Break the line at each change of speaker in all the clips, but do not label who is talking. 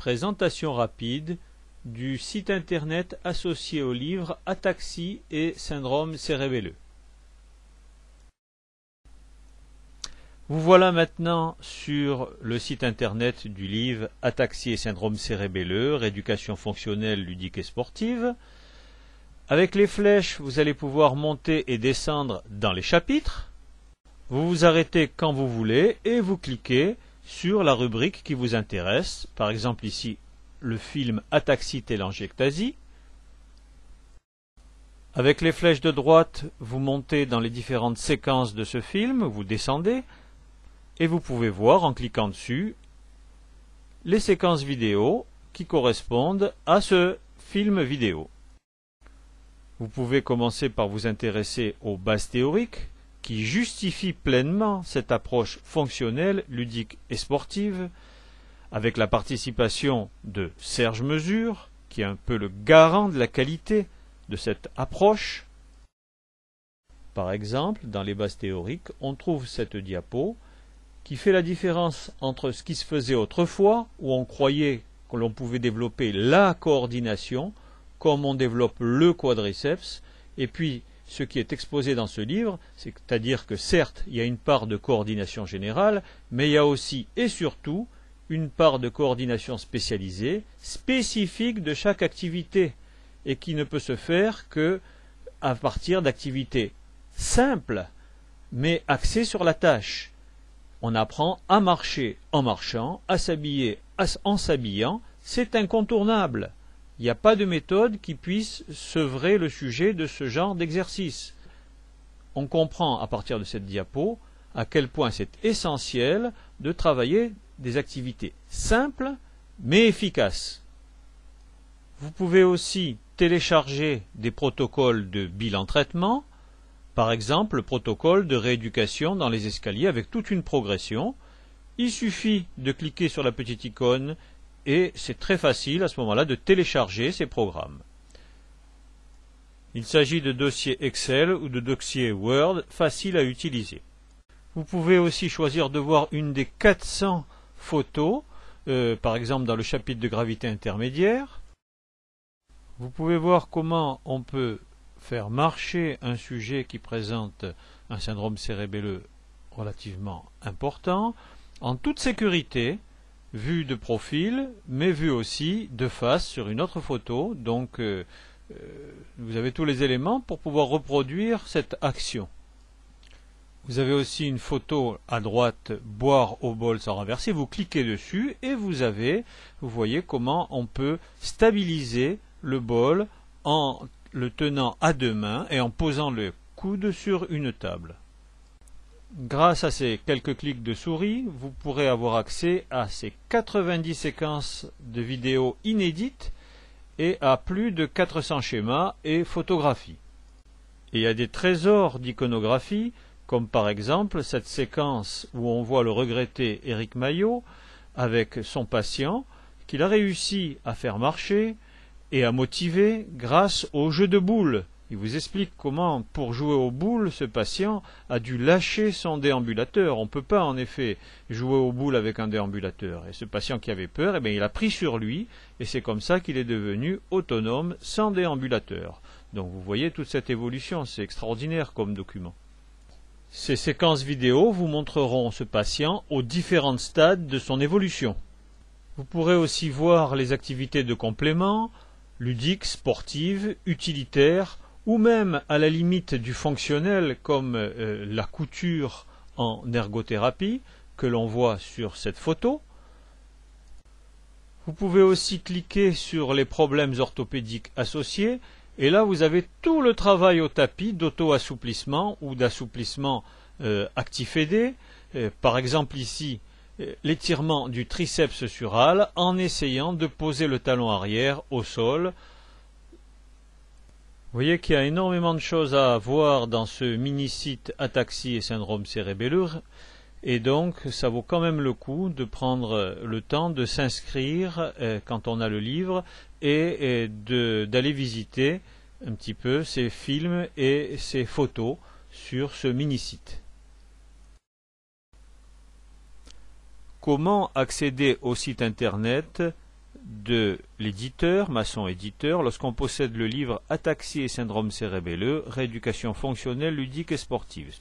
Présentation rapide du site internet associé au livre Ataxie et syndrome cérébelleux. Vous voilà maintenant sur le site internet du livre Ataxie et syndrome cérébelleux, rééducation fonctionnelle, ludique et sportive. Avec les flèches, vous allez pouvoir monter et descendre dans les chapitres. Vous vous arrêtez quand vous voulez et vous cliquez sur la rubrique qui vous intéresse, par exemple ici le film Ataxie télangiectasie. Avec les flèches de droite, vous montez dans les différentes séquences de ce film, vous descendez, et vous pouvez voir en cliquant dessus les séquences vidéo qui correspondent à ce film vidéo. Vous pouvez commencer par vous intéresser aux bases théoriques, qui justifie pleinement cette approche fonctionnelle, ludique et sportive, avec la participation de Serge Mesure, qui est un peu le garant de la qualité de cette approche. Par exemple, dans les bases théoriques, on trouve cette diapo qui fait la différence entre ce qui se faisait autrefois, où on croyait que l'on pouvait développer la coordination, comme on développe le quadriceps, et puis ce qui est exposé dans ce livre, c'est-à-dire que certes, il y a une part de coordination générale, mais il y a aussi et surtout une part de coordination spécialisée, spécifique de chaque activité, et qui ne peut se faire que à partir d'activités simples, mais axées sur la tâche. On apprend à marcher en marchant, à s'habiller en s'habillant, c'est incontournable. Il n'y a pas de méthode qui puisse sevrer le sujet de ce genre d'exercice. On comprend à partir de cette diapo à quel point c'est essentiel de travailler des activités simples mais efficaces. Vous pouvez aussi télécharger des protocoles de bilan traitement, par exemple le protocole de rééducation dans les escaliers avec toute une progression. Il suffit de cliquer sur la petite icône et c'est très facile à ce moment-là de télécharger ces programmes. Il s'agit de dossiers Excel ou de dossiers Word faciles à utiliser. Vous pouvez aussi choisir de voir une des 400 photos, euh, par exemple dans le chapitre de gravité intermédiaire. Vous pouvez voir comment on peut faire marcher un sujet qui présente un syndrome cérébelleux relativement important en toute sécurité vue de profil, mais vue aussi de face sur une autre photo. Donc, euh, euh, vous avez tous les éléments pour pouvoir reproduire cette action. Vous avez aussi une photo à droite, boire au bol sans renverser. Vous cliquez dessus et vous avez, vous voyez comment on peut stabiliser le bol en le tenant à deux mains et en posant le coude sur une table. Grâce à ces quelques clics de souris, vous pourrez avoir accès à ces 90 séquences de vidéos inédites et à plus de 400 schémas et photographies. Et a des trésors d'iconographie, comme par exemple cette séquence où on voit le regretté Éric Maillot avec son patient qu'il a réussi à faire marcher et à motiver grâce au jeu de boules il vous explique comment, pour jouer aux boules, ce patient a dû lâcher son déambulateur. On ne peut pas, en effet, jouer aux boules avec un déambulateur. Et ce patient qui avait peur, eh bien, il a pris sur lui, et c'est comme ça qu'il est devenu autonome sans déambulateur. Donc vous voyez toute cette évolution, c'est extraordinaire comme document. Ces séquences vidéo vous montreront ce patient aux différents stades de son évolution. Vous pourrez aussi voir les activités de complément, ludiques, sportives, utilitaires, ou même à la limite du fonctionnel comme euh, la couture en ergothérapie que l'on voit sur cette photo. Vous pouvez aussi cliquer sur les problèmes orthopédiques associés et là vous avez tout le travail au tapis d'auto-assouplissement ou d'assouplissement euh, actif aidé. Euh, par exemple ici l'étirement du triceps sural en essayant de poser le talon arrière au sol vous voyez qu'il y a énormément de choses à voir dans ce mini-site Ataxie et syndrome cérébelleux, et donc ça vaut quand même le coup de prendre le temps de s'inscrire euh, quand on a le livre et, d'aller visiter un petit peu ces films et ces photos sur ce mini-site. Comment accéder au site internet de l'éditeur, maçon éditeur, lorsqu'on possède le livre Ataxie et syndrome cérébelleux, rééducation fonctionnelle, ludique et sportive.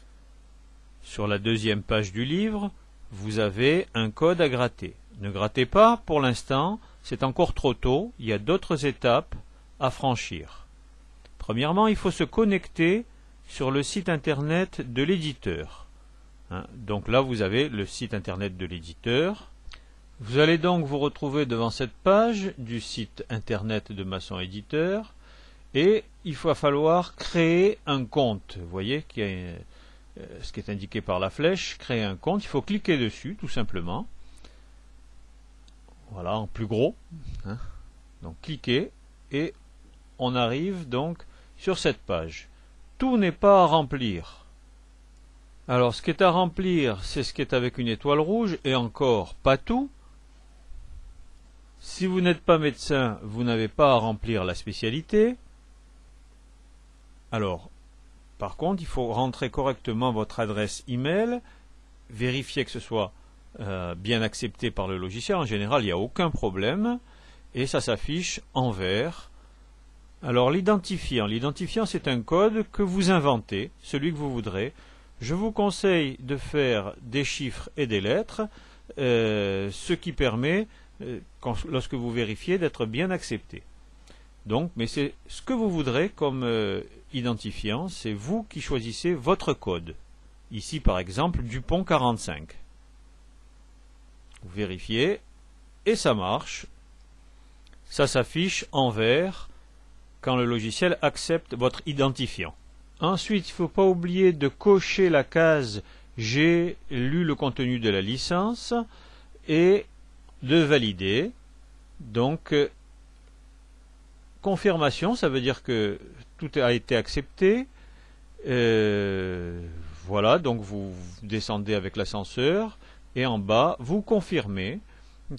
Sur la deuxième page du livre, vous avez un code à gratter. Ne grattez pas pour l'instant, c'est encore trop tôt, il y a d'autres étapes à franchir. Premièrement, il faut se connecter sur le site internet de l'éditeur. Hein, donc là, vous avez le site internet de l'éditeur. Vous allez donc vous retrouver devant cette page du site internet de Maçon Éditeur et il va falloir créer un compte. Vous voyez euh, ce qui est indiqué par la flèche, créer un compte. Il faut cliquer dessus tout simplement. Voilà, en plus gros. Hein. Donc cliquez et on arrive donc sur cette page. Tout n'est pas à remplir. Alors ce qui est à remplir, c'est ce qui est avec une étoile rouge et encore pas tout. Si vous n'êtes pas médecin, vous n'avez pas à remplir la spécialité. Alors, par contre, il faut rentrer correctement votre adresse email, vérifier que ce soit euh, bien accepté par le logiciel. En général, il n'y a aucun problème et ça s'affiche en vert. Alors l'identifiant, l'identifiant c'est un code que vous inventez, celui que vous voudrez. Je vous conseille de faire des chiffres et des lettres, euh, ce qui permet lorsque vous vérifiez, d'être bien accepté. Donc, mais c'est ce que vous voudrez comme euh, identifiant, c'est vous qui choisissez votre code. Ici, par exemple, Dupont 45. Vous vérifiez, et ça marche. Ça s'affiche en vert quand le logiciel accepte votre identifiant. Ensuite, il ne faut pas oublier de cocher la case J'ai lu le contenu de la licence et de valider. Donc, euh, confirmation, ça veut dire que tout a été accepté. Euh, voilà, donc vous descendez avec l'ascenseur et en bas, vous confirmez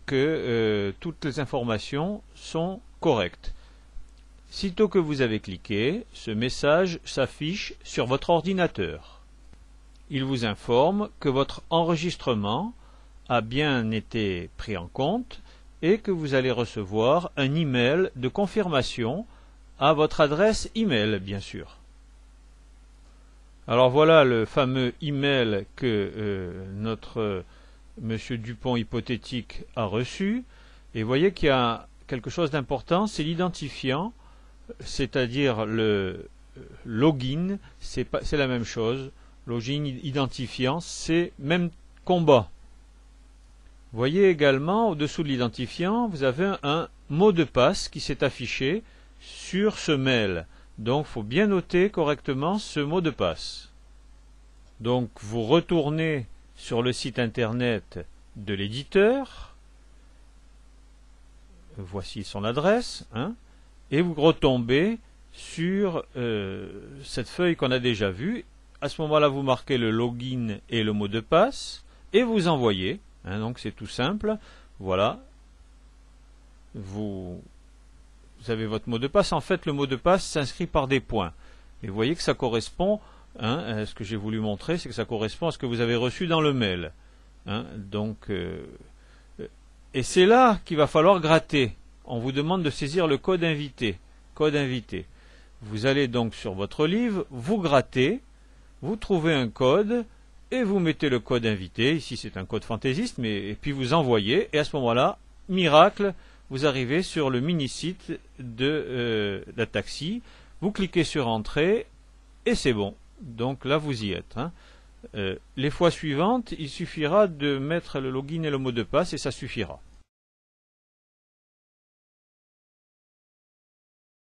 que euh, toutes les informations sont correctes. Sitôt que vous avez cliqué, ce message s'affiche sur votre ordinateur. Il vous informe que votre enregistrement a bien été pris en compte et que vous allez recevoir un email de confirmation à votre adresse email, bien sûr. Alors voilà le fameux email que euh, notre euh, monsieur Dupont hypothétique a reçu. Et voyez qu'il y a quelque chose d'important, c'est l'identifiant, c'est-à-dire le euh, login, c'est la même chose. Login, identifiant, c'est même combat. Voyez également au-dessous de l'identifiant, vous avez un mot de passe qui s'est affiché sur ce mail. Donc il faut bien noter correctement ce mot de passe. Donc vous retournez sur le site internet de l'éditeur. Voici son adresse. Hein, et vous retombez sur euh, cette feuille qu'on a déjà vue. À ce moment-là, vous marquez le login et le mot de passe et vous envoyez. Hein, donc c'est tout simple. Voilà. Vous, avez votre mot de passe. En fait, le mot de passe s'inscrit par des points. Et vous voyez que ça correspond, hein, ce que j'ai voulu montrer, c'est que ça correspond à ce que vous avez reçu dans le mail. Hein. donc, euh, et c'est là qu'il va falloir gratter. On vous demande de saisir le code invité. Code invité. Vous allez donc sur votre livre, vous grattez, vous trouvez un code, et vous mettez le code invité, ici c'est un code fantaisiste, mais et puis vous envoyez, et à ce moment-là, miracle, vous arrivez sur le mini-site de euh, la taxi, vous cliquez sur Entrée, et c'est bon. Donc là, vous y êtes. Hein. Euh, les fois suivantes, il suffira de mettre le login et le mot de passe, et ça suffira.